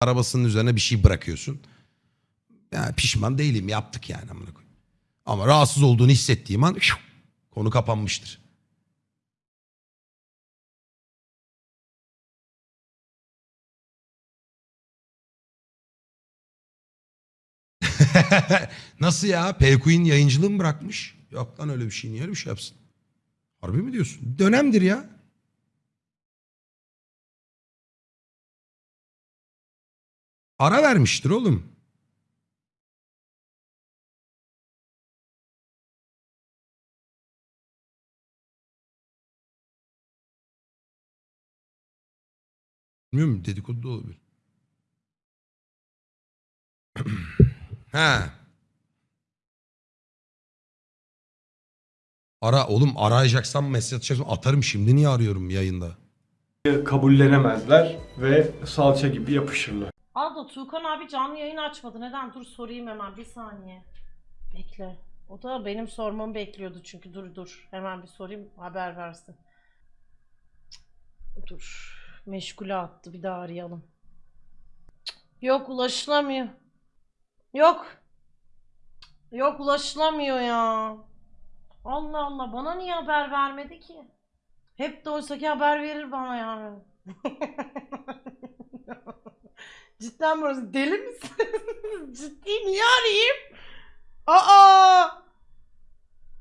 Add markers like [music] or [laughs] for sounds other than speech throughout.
arabasının üzerine bir şey bırakıyorsun. Yani pişman değilim yaptık yani amına. Ama rahatsız olduğunu hissettiğim an şuh, konu kapanmıştır. [laughs] Nasıl ya? Payqueen yayıncılığı mı bırakmış? Yok lan öyle bir şey. Niye öyle bir şey yapsın? Harbi mi diyorsun? Dönemdir ya. Ara vermiştir oğlum. Bilmiyorum dedikodu da olabilir. [clears throat] He. Ara oğlum arayacaksam mesaj atacaksam atarım şimdi niye arıyorum yayında? kabullenemezler ve salça gibi yapışırlar. Aldo Tuğkan abi canlı yayın açmadı. Neden? Dur sorayım hemen bir saniye. Bekle. O da benim sormamı bekliyordu çünkü dur dur. Hemen bir sorayım haber versin. Dur. Meşgule attı bir daha arayalım. Yok ulaşılamıyor. Yok. Yok ulaşılamıyor ya. Allah Allah bana niye haber vermedi ki? Hep de oysa ki haber verir bana yani. [laughs] Cidden burası deli misin? Ciddi niye arayayım? Aa!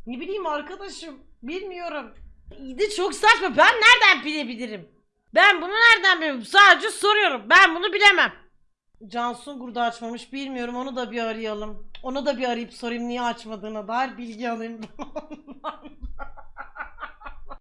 Ne bileyim arkadaşım. Bilmiyorum. İyi de çok saçma. Ben nereden bilebilirim? Ben bunu nereden bilirim? Sadece soruyorum. Ben bunu bilemem. Cansun da açmamış. Bilmiyorum. Onu da bir arayalım. Onu da bir arayıp sorayım niye açmadığına dair bilgi alayım. [laughs]